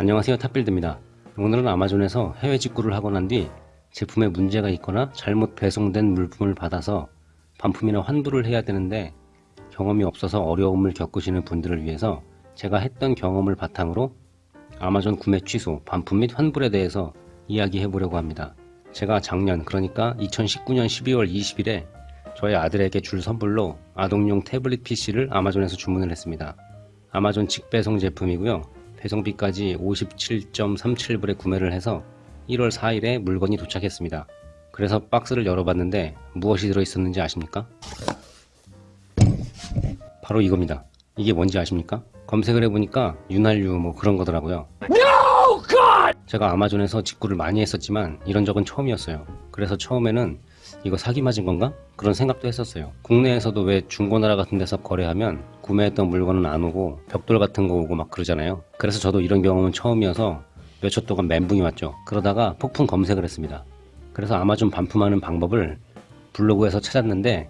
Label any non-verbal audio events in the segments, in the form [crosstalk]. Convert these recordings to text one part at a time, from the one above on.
안녕하세요 탑빌드입니다. 오늘은 아마존에서 해외 직구를 하고 난 뒤 제품에 문제가 있거나 잘못 배송된 물품을 받아서 반품이나 환불을 해야 되는데 경험이 없어서 어려움을 겪으시는 분들을 위해서 제가 했던 경험을 바탕으로 아마존 구매 취소, 반품 및 환불에 대해서 이야기해 보려고 합니다. 제가 작년 그러니까 2019년 12월 20일에 저희 아들에게 줄 선물로 아동용 태블릿 PC를 아마존에서 주문을 했습니다. 아마존 직배송 제품이고요 배송비까지 57.37불에 구매를 해서 1월 4일에 물건이 도착했습니다. 그래서 박스를 열어봤는데 무엇이 들어있었는지 아십니까? 바로 이겁니다. 이게 뭔지 아십니까? 검색을 해보니까 윤활유 뭐 그런 거더라고요. 제가 아마존에서 직구를 많이 했었지만 이런 적은 처음이었어요. 그래서 처음에는 이거 사기 맞은 건가? 그런 생각도 했었어요. 국내에서도 왜 중고나라 같은 데서 거래하면 구매했던 물건은 안 오고 벽돌 같은 거 오고 막 그러잖아요. 그래서 저도 이런 경험은 처음이어서 몇 초 동안 멘붕이 왔죠. 그러다가 폭풍 검색을 했습니다. 그래서 아마존 반품하는 방법을 블로그에서 찾았는데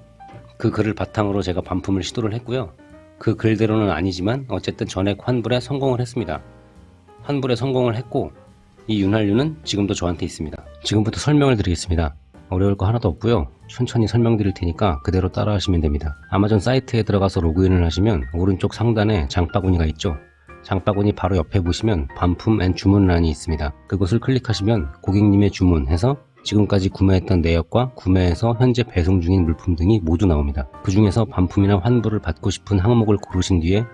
그 글을 바탕으로 제가 반품을 시도를 했고요. 그 글대로는 아니지만 어쨌든 전액 환불에 성공을 했습니다. 환불에 성공을 했고 이 윤활유는 지금도 저한테 있습니다. 지금부터 설명을 드리겠습니다. 어려울 거 하나도 없고요. 천천히 설명드릴 테니까 그대로 따라 하시면 됩니다. 아마존 사이트에 들어가서 로그인을 하시면 오른쪽 상단에 장바구니가 있죠. 장바구니 바로 옆에 보시면 반품 and 주문란이 있습니다. 그곳을 클릭하시면 고객님의 주문 해서 지금까지 구매했던 내역과 구매해서 현재 배송 중인 물품 등이 모두 나옵니다. 그 중에서 반품이나 환불을 받고 싶은 항목을 고르신 뒤에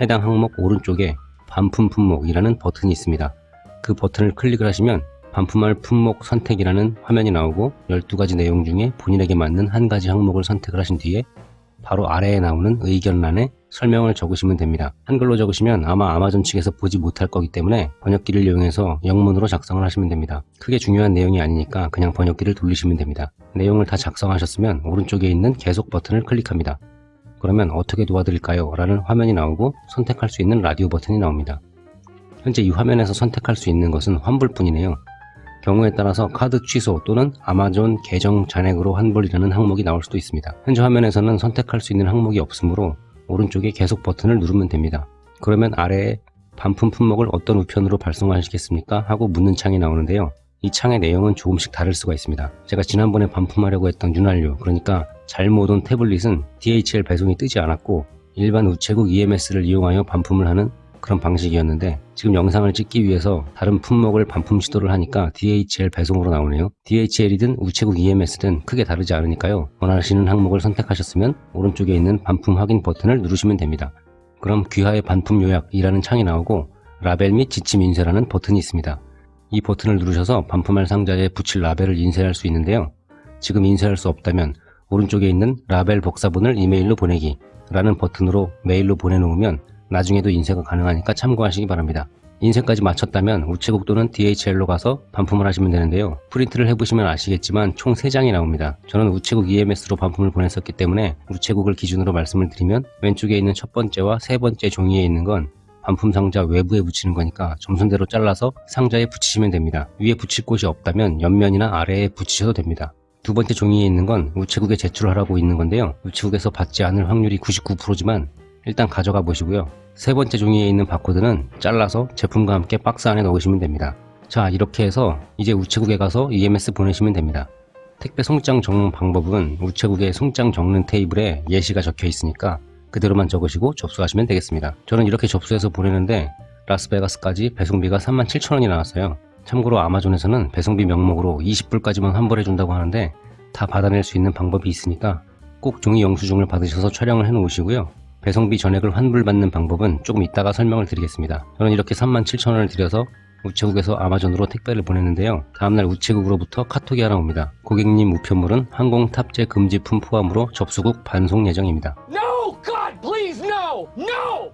해당 항목 오른쪽에 반품 품목이라는 버튼이 있습니다 그 버튼을 클릭을 하시면 반품할 품목 선택이라는 화면이 나오고 12가지 내용 중에 본인에게 맞는 한 가지 항목을 선택을 하신 뒤에 바로 아래에 나오는 의견란에 설명을 적으시면 됩니다. 한글로 적으시면 아마 아마존 측에서 보지 못할 거기 때문에 번역기를 이용해서 영문으로 작성을 하시면 됩니다. 크게 중요한 내용이 아니니까 그냥 번역기를 돌리시면 됩니다. 내용을 다 작성하셨으면 오른쪽에 있는 계속 버튼을 클릭합니다. 그러면 어떻게 도와드릴까요? 라는 화면이 나오고 선택할 수 있는 라디오 버튼이 나옵니다. 현재 이 화면에서 선택할 수 있는 것은 환불뿐이네요. 경우에 따라서 카드 취소 또는 아마존 계정 잔액으로 환불이라는 항목이 나올 수도 있습니다. 현재 화면에서는 선택할 수 있는 항목이 없으므로 오른쪽에 계속 버튼을 누르면 됩니다. 그러면 아래에 반품 품목을 어떤 우편으로 발송하시겠습니까? 하고 묻는 창이 나오는데요. 이 창의 내용은 조금씩 다를 수가 있습니다. 제가 지난번에 반품하려고 했던 윤활유 그러니까 잘못 온 태블릿은 DHL 배송이 뜨지 않았고 일반 우체국 EMS를 이용하여 반품을 하는 그런 방식이었는데 지금 영상을 찍기 위해서 다른 품목을 반품 시도를 하니까 DHL 배송으로 나오네요. DHL이든 우체국 EMS든 크게 다르지 않으니까요. 원하시는 항목을 선택하셨으면 오른쪽에 있는 반품 확인 버튼을 누르시면 됩니다. 그럼 귀하의 반품 요약이라는 창이 나오고 라벨 및 지침 인쇄라는 버튼이 있습니다. 이 버튼을 누르셔서 반품할 상자에 붙일 라벨을 인쇄할 수 있는데요. 지금 인쇄할 수 없다면 오른쪽에 있는 라벨 복사본을 이메일로 보내기 라는 버튼으로 메일로 보내놓으면 나중에도 인쇄가 가능하니까 참고하시기 바랍니다. 인쇄까지 마쳤다면 우체국 또는 DHL로 가서 반품을 하시면 되는데요. 프린트를 해보시면 아시겠지만 총 3장이 나옵니다. 저는 우체국 EMS로 반품을 보냈었기 때문에 우체국을 기준으로 말씀을 드리면 왼쪽에 있는 첫 번째와 세 번째 종이에 있는 건 반품 상자 외부에 붙이는 거니까 점선대로 잘라서 상자에 붙이시면 됩니다. 위에 붙일 곳이 없다면 옆면이나 아래에 붙이셔도 됩니다. 두 번째 종이에 있는 건 우체국에 제출하라고 있는 건데요. 우체국에서 받지 않을 확률이 99%지만 일단 가져가 보시고요. 세 번째 종이에 있는 바코드는 잘라서 제품과 함께 박스 안에 넣으시면 됩니다. 자 이렇게 해서 이제 우체국에 가서 EMS 보내시면 됩니다. 택배 송장 적는 방법은 우체국의 송장 적는 테이블에 예시가 적혀 있으니까 그대로만 적으시고 접수하시면 되겠습니다. 저는 이렇게 접수해서 보내는데 라스베가스까지 배송비가 37,000원이 나왔어요. 참고로 아마존에서는 배송비 명목으로 20불까지만 환불해 준다고 하는데 다 받아낼 수 있는 방법이 있으니까 꼭 종이 영수증을 받으셔서 촬영을 해 놓으시고요. 배송비 전액을 환불받는 방법은 조금 이따가 설명을 드리겠습니다. 저는 이렇게 37,000원을 들여서 우체국에서 아마존으로 택배를 보냈는데요. 다음날 우체국으로부터 카톡이 하나 옵니다. 고객님 우편물은 항공 탑재 금지품 포함으로 접수국 반송 예정입니다. No! God, please, no! No!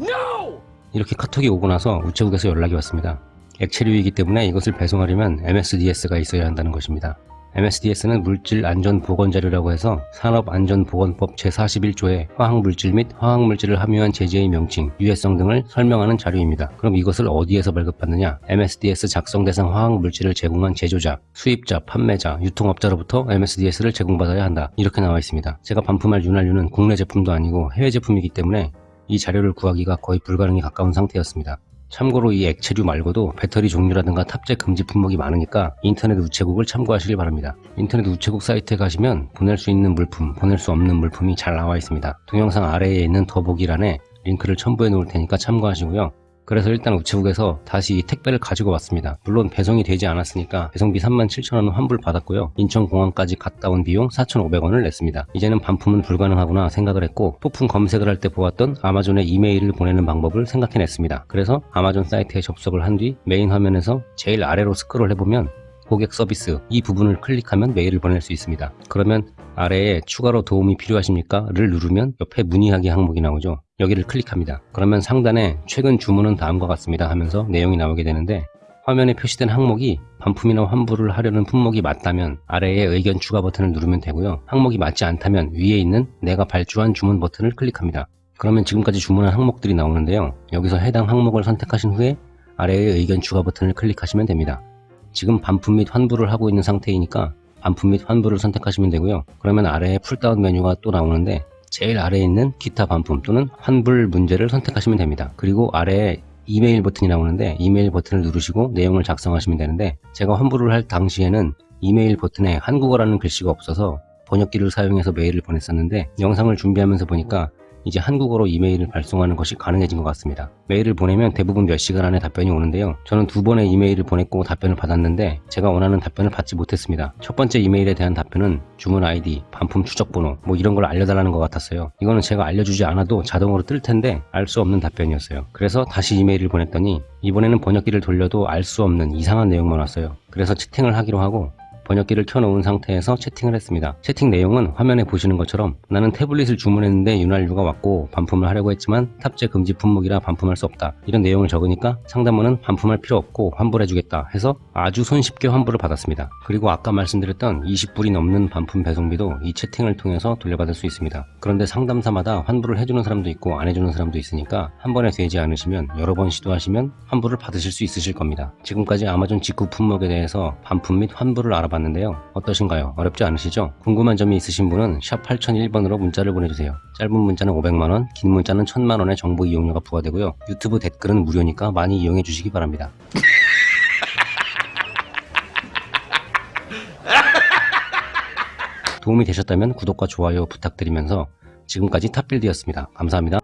No! 이렇게 카톡이 오고 나서 우체국에서 연락이 왔습니다. 액체류이기 때문에 이것을 배송하려면 MSDS가 있어야 한다는 것입니다. MSDS는 물질안전보건자료라고 해서 산업안전보건법 제41조의 화학물질 및 화학물질을 함유한 제재의 명칭, 유해성 등을 설명하는 자료입니다. 그럼 이것을 어디에서 발급받느냐? MSDS 작성 대상 화학물질을 제공한 제조자, 수입자, 판매자, 유통업자로부터 MSDS를 제공받아야 한다. 이렇게 나와 있습니다. 제가 반품할 윤활유는 국내 제품도 아니고 해외 제품이기 때문에 이 자료를 구하기가 거의 불가능에 가까운 상태였습니다. 참고로 이 액체류 말고도 배터리 종류라든가 탑재 금지 품목이 많으니까 인터넷 우체국을 참고하시길 바랍니다. 인터넷 우체국 사이트에 가시면 보낼 수 있는 물품, 보낼 수 없는 물품이 잘 나와 있습니다. 동영상 아래에 있는 더보기란에 링크를 첨부해 놓을 테니까 참고하시고요. 그래서 일단 우체국에서 다시 이 택배를 가지고 왔습니다. 물론 배송이 되지 않았으니까 배송비 37,000원 환불 받았고요. 인천공항까지 갔다 온 비용 4,500원을 냈습니다. 이제는 반품은 불가능하구나 생각을 했고 폭풍 검색을 할 때 보았던 아마존에 이메일을 보내는 방법을 생각해냈습니다. 그래서 아마존 사이트에 접속을 한 뒤 메인 화면에서 제일 아래로 스크롤 해보면 고객 서비스 이 부분을 클릭하면 메일을 보낼 수 있습니다. 그러면 아래에 추가로 도움이 필요하십니까?를 누르면 옆에 문의하기 항목이 나오죠. 여기를 클릭합니다. 그러면 상단에 최근 주문은 다음과 같습니다 하면서 내용이 나오게 되는데 화면에 표시된 항목이 반품이나 환불을 하려는 품목이 맞다면 아래에 의견 추가 버튼을 누르면 되고요. 항목이 맞지 않다면 위에 있는 내가 발주한 주문 버튼을 클릭합니다. 그러면 지금까지 주문한 항목들이 나오는데요. 여기서 해당 항목을 선택하신 후에 아래의 의견 추가 버튼을 클릭하시면 됩니다. 지금 반품 및 환불을 하고 있는 상태이니까 반품 및 환불을 선택하시면 되고요. 그러면 아래에 pull-down 메뉴가 또 나오는데 제일 아래에 있는 기타 반품 또는 환불 문제를 선택하시면 됩니다. 그리고 아래에 이메일 버튼이 나오는데 이메일 버튼을 누르시고 내용을 작성하시면 되는데 제가 환불을 할 당시에는 이메일 버튼에 한국어라는 글씨가 없어서 번역기를 사용해서 메일을 보냈었는데 영상을 준비하면서 보니까 이제 한국어로 이메일을 발송하는 것이 가능해진 것 같습니다. 메일을 보내면 대부분 몇 시간 안에 답변이 오는데요. 저는 두 번의 이메일을 보냈고 답변을 받았는데 제가 원하는 답변을 받지 못했습니다. 첫 번째 이메일에 대한 답변은 주문 아이디, 반품 추적 번호 뭐 이런 걸 알려달라는 것 같았어요. 이거는 제가 알려주지 않아도 자동으로 뜰 텐데 알 수 없는 답변이었어요. 그래서 다시 이메일을 보냈더니 이번에는 번역기를 돌려도 알 수 없는 이상한 내용만 왔어요. 그래서 채팅을 하기로 하고 번역기를 켜놓은 상태에서 채팅을 했습니다. 채팅 내용은 화면에 보시는 것처럼 나는 태블릿을 주문했는데 윤활유가 왔고 반품을 하려고 했지만 탑재 금지 품목이라 반품할 수 없다. 이런 내용을 적으니까 상담원은 반품할 필요 없고 환불해주겠다 해서 아주 손쉽게 환불을 받았습니다. 그리고 아까 말씀드렸던 20불이 넘는 반품 배송비도 이 채팅을 통해서 돌려받을 수 있습니다. 그런데 상담사마다 환불을 해주는 사람도 있고 안 해주는 사람도 있으니까 한 번에 되지 않으시면 여러 번 시도하시면 환불을 받으실 수 있으실 겁니다. 지금까지 아마존 직구 품목에 대해서 반품 및 환불을 알아봤는데요. 어떠신가요? 어렵지 않으시죠? 궁금한 점이 있으신 분은 샵 8001번으로 문자를 보내주세요. 짧은 문자는 500만원, 긴 문자는 1000만원의 정보 이용료가 부과되고요. 유튜브 댓글은 무료니까 많이 이용해 주시기 바랍니다. [laughs] 도움이 되셨다면 구독과 좋아요 부탁드리면서 지금까지 탑빌드였습니다. 감사합니다.